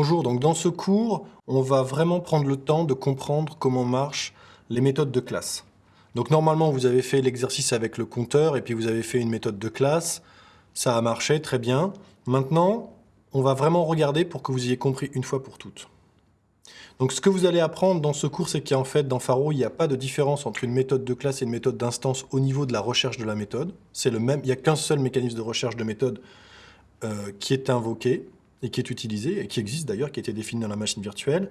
Bonjour, donc dans ce cours, on va vraiment prendre le temps de comprendre comment marchent les méthodes de classe. Donc normalement, vous avez fait l'exercice avec le compteur et puis vous avez fait une méthode de classe. Ça a marché, très bien. Maintenant, on va vraiment regarder pour que vous ayez compris une fois pour toutes. Donc ce que vous allez apprendre dans ce cours, c'est qu'en fait, dans Faro, il n'y a pas de différence entre une méthode de classe et une méthode d'instance au niveau de la recherche de la méthode. C'est le même, il n'y a qu'un seul mécanisme de recherche de méthode euh, qui est invoqué et qui est utilisé, et qui existe d'ailleurs, qui a été défini dans la machine virtuelle.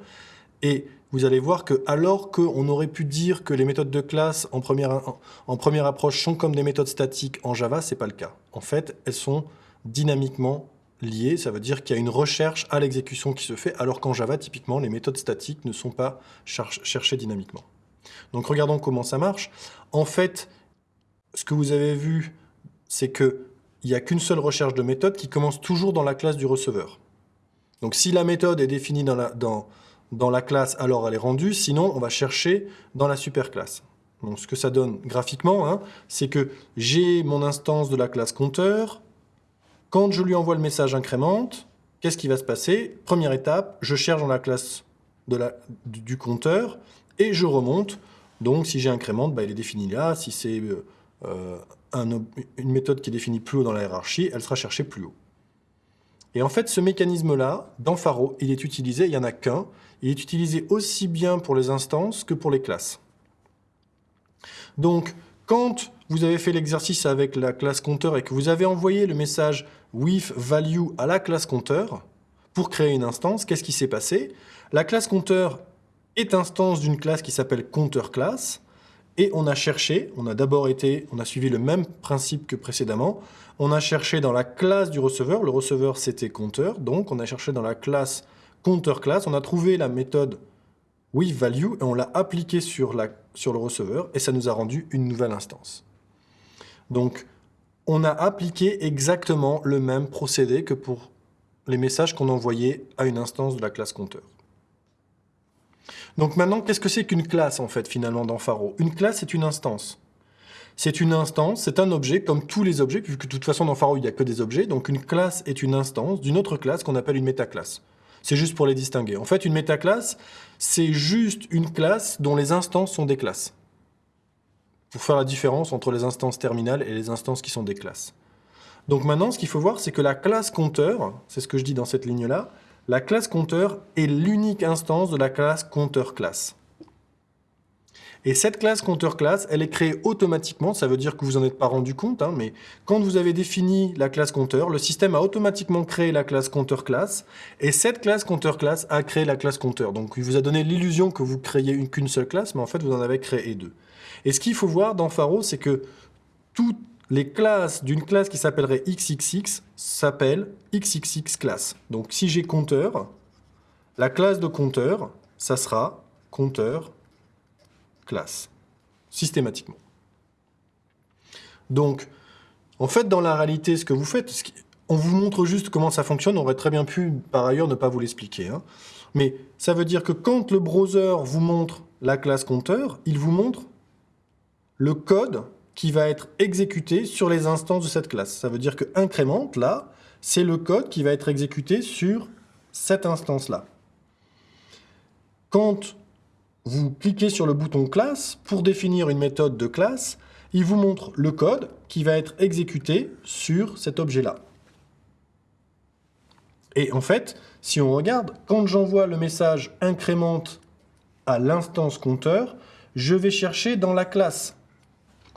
Et vous allez voir que alors qu'on aurait pu dire que les méthodes de classe en première, en première approche sont comme des méthodes statiques en Java, ce n'est pas le cas. En fait, elles sont dynamiquement liées, ça veut dire qu'il y a une recherche à l'exécution qui se fait, alors qu'en Java, typiquement, les méthodes statiques ne sont pas cherchées dynamiquement. Donc regardons comment ça marche. En fait, ce que vous avez vu, c'est qu'il n'y a qu'une seule recherche de méthode qui commence toujours dans la classe du receveur. Donc si la méthode est définie dans la, dans, dans la classe, alors elle est rendue, sinon on va chercher dans la superclasse. Donc ce que ça donne graphiquement, hein, c'est que j'ai mon instance de la classe compteur, quand je lui envoie le message incrémente, qu'est-ce qui va se passer? Première étape, je cherche dans la classe de la, du compteur et je remonte. Donc si j'ai incrémente, bah, il est défini là. Si c'est euh, une méthode qui est définie plus haut dans la hiérarchie, elle sera cherchée plus haut. Et en fait, ce mécanisme-là, dans Faro, il est utilisé, il n'y en a qu'un, il est utilisé aussi bien pour les instances que pour les classes. Donc, quand vous avez fait l'exercice avec la classe compteur et que vous avez envoyé le message with value à la classe compteur pour créer une instance, qu'est-ce qui s'est passé? La classe compteur est instance d'une classe qui s'appelle compteur class et on a cherché, on a d'abord été, on a suivi le même principe que précédemment, on a cherché dans la classe du receveur, le receveur c'était compteur, donc on a cherché dans la classe compteur class, on a trouvé la méthode WithValue et on l'a appliquée sur, la, sur le receveur et ça nous a rendu une nouvelle instance. Donc on a appliqué exactement le même procédé que pour les messages qu'on envoyait à une instance de la classe compteur. Donc maintenant, qu'est-ce que c'est qu'une classe, en fait, finalement, dans Faro? Une classe, c'est une instance. C'est une instance, c'est un objet, comme tous les objets, puisque de toute façon, dans Faro, il n'y a que des objets. Donc une classe est une instance d'une autre classe qu'on appelle une métaclasse. C'est juste pour les distinguer. En fait, une métaclasse, c'est juste une classe dont les instances sont des classes. Pour faire la différence entre les instances terminales et les instances qui sont des classes. Donc maintenant, ce qu'il faut voir, c'est que la classe compteur, c'est ce que je dis dans cette ligne-là, la classe compteur est l'unique instance de la classe compteur classe. Et cette classe compteur classe, elle est créée automatiquement, ça veut dire que vous n'en êtes pas rendu compte, hein, mais quand vous avez défini la classe compteur, le système a automatiquement créé la classe compteur classe, et cette classe compteur classe a créé la classe compteur. Donc il vous a donné l'illusion que vous créiez qu'une seule classe, mais en fait vous en avez créé deux. Et ce qu'il faut voir dans Faro, c'est que toutes les classes d'une classe qui s'appellerait XXX s'appelle XXX classe. Donc si j'ai compteur, la classe de compteur, ça sera compteur classe, systématiquement. Donc, en fait, dans la réalité, ce que vous faites, on vous montre juste comment ça fonctionne, on aurait très bien pu, par ailleurs, ne pas vous l'expliquer. Hein. Mais ça veut dire que quand le browser vous montre la classe compteur, il vous montre le code qui va être exécuté sur les instances de cette classe. Ça veut dire que incrémente, là, c'est le code qui va être exécuté sur cette instance-là. Quand vous cliquez sur le bouton classe, pour définir une méthode de classe, il vous montre le code qui va être exécuté sur cet objet-là. Et en fait, si on regarde, quand j'envoie le message incrémente à l'instance compteur, je vais chercher dans la classe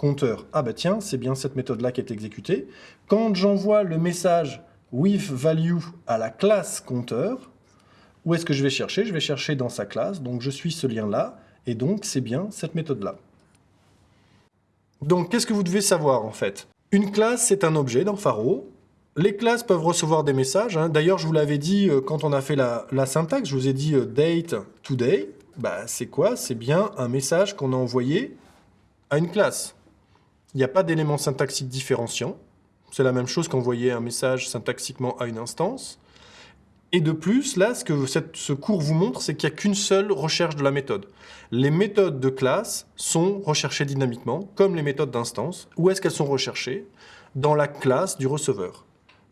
compteur. Ah bah tiens, c'est bien cette méthode-là qui est exécutée. Quand j'envoie le message with value à la classe compteur, où est-ce que je vais chercher? Je vais chercher dans sa classe, donc je suis ce lien-là, et donc c'est bien cette méthode-là. Donc qu'est-ce que vous devez savoir en fait? Une classe, c'est un objet dans Faro. Les classes peuvent recevoir des messages. Hein. D'ailleurs, je vous l'avais dit euh, quand on a fait la, syntaxe, je vous ai dit euh, date today. Bah, c'est quoi? C'est bien un message qu'on a envoyé à une classe. Il n'y a pas d'élément syntaxique différenciant. C'est la même chose qu'envoyer un message syntaxiquement à une instance. Et de plus, là, ce que ce cours vous montre, c'est qu'il n'y a qu'une seule recherche de la méthode. Les méthodes de classe sont recherchées dynamiquement, comme les méthodes d'instance. Où est-ce qu'elles sont recherchées? Dans la classe du receveur.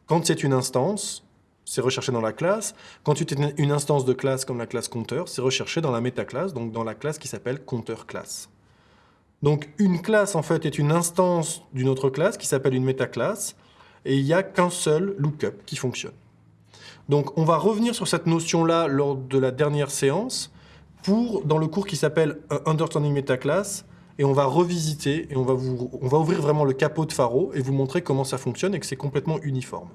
Quand c'est une instance, c'est recherché dans la classe. Quand tu as une instance de classe comme la classe compteur, c'est recherché dans la métaclasse, donc dans la classe qui s'appelle compteur classe. Donc une classe, en fait, est une instance d'une autre classe qui s'appelle une métaclasse, et il n'y a qu'un seul lookup qui fonctionne. Donc on va revenir sur cette notion-là lors de la dernière séance, pour, dans le cours qui s'appelle Understanding Metaclass, et on va revisiter, et on va, on va ouvrir vraiment le capot de Faro, et vous montrer comment ça fonctionne et que c'est complètement uniforme.